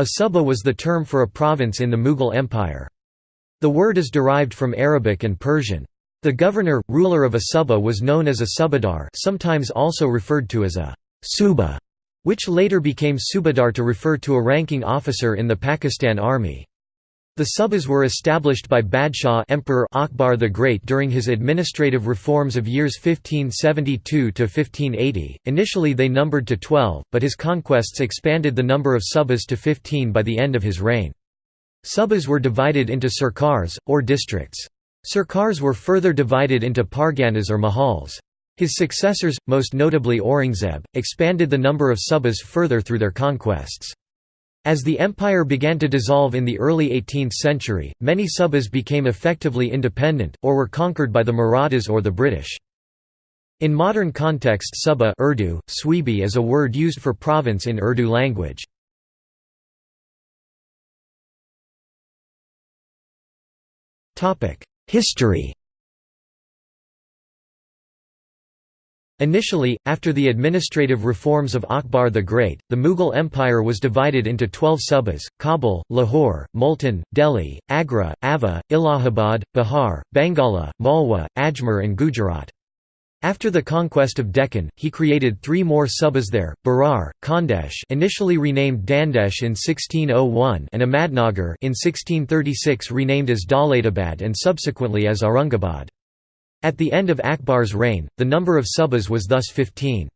A suba was the term for a province in the Mughal Empire. The word is derived from Arabic and Persian. The governor, ruler of a suba was known as a subadar sometimes also referred to as a suba, which later became subadar to refer to a ranking officer in the Pakistan Army. The subas were established by Badshah Emperor Akbar the Great during his administrative reforms of years 1572 to 1580. Initially they numbered to 12, but his conquests expanded the number of subas to 15 by the end of his reign. Subas were divided into sarkars, or districts. Sarkars were further divided into parganas or mahals. His successors, most notably Aurangzeb, expanded the number of subas further through their conquests. As the empire began to dissolve in the early 18th century, many subas became effectively independent, or were conquered by the Marathas or the British. In modern context suba Urdu, Swebi is a word used for province in Urdu language. History Initially, after the administrative reforms of Akbar the Great, the Mughal Empire was divided into twelve subas, Kabul, Lahore, Multan, Delhi, Agra, Awadh, Allahabad, Bihar, Bangala, Malwa, Ajmer and Gujarat. After the conquest of Deccan, he created three more subas there, Berar, Khandesh initially renamed Dandesh in 1601 and Ahmadnagar in 1636 renamed as Daulatabad and subsequently as Aurangabad. At the end of Akbar's reign, the number of subas was thus 15.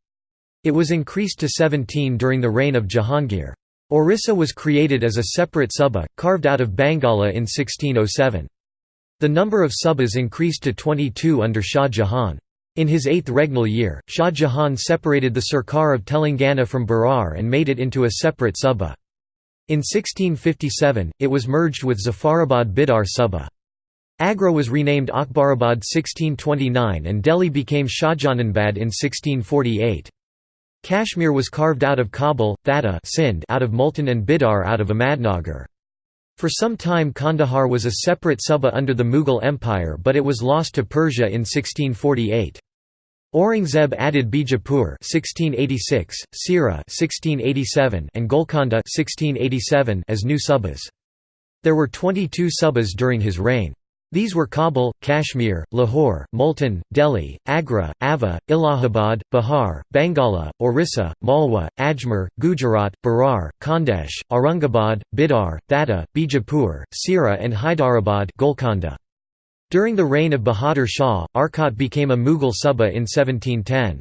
It was increased to 17 during the reign of Jahangir. Orissa was created as a separate suba, carved out of Bangala in 1607. The number of subas increased to 22 under Shah Jahan. In his eighth regnal year, Shah Jahan separated the Sarkar of Telangana from Berar and made it into a separate suba. In 1657, it was merged with Zafarabad Bidar Suba. Agra was renamed Akbarabad 1629 and Delhi became Shahjahanabad in 1648. Kashmir was carved out of Kabul, Thatta Sindh out of Multan and Bidar out of Ahmadnagar. For some time Kandahar was a separate suba under the Mughal Empire but it was lost to Persia in 1648. Aurangzeb added Bijapur 1686, Sira 1687 and Golconda 1687 as new subas. There were 22 subas during his reign. These were Kabul, Kashmir, Lahore, Multan, Delhi, Agra, Awadh, Allahabad, Bihar, Bangala, Orissa, Malwa, Ajmer, Gujarat, Berar, Khandesh, Aurangabad, Bidar, Thatta, Bijapur, Sira and Hyderabad Golconda. During the reign of Bahadur Shah, Arcot became a Mughal Suba in 1710.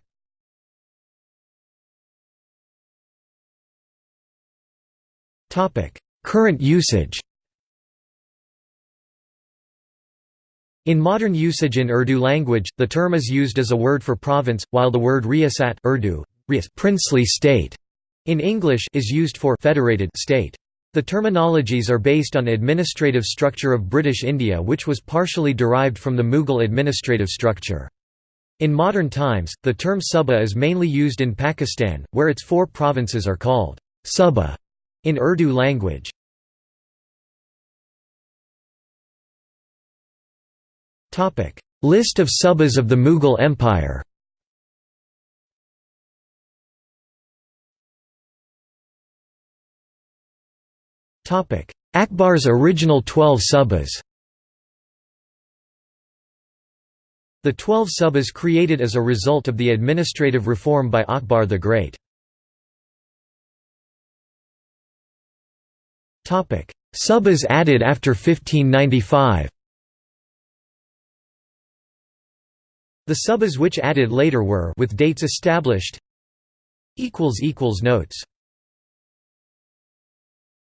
Current usage In modern usage in Urdu language, the term is used as a word for province, while the word riyasat Urdu, princely state, in English is used for federated state. The terminologies are based on administrative structure of British India which was partially derived from the Mughal administrative structure. In modern times, the term Suba is mainly used in Pakistan, where its four provinces are called Suba in Urdu language. Topic: List of subas of the Mughal Empire. Topic: Akbar's original 12 subas. The 12 subas created as a result of the administrative reform by Akbar the Great. Subas added after 1595 The subas which added later were with dates established Notes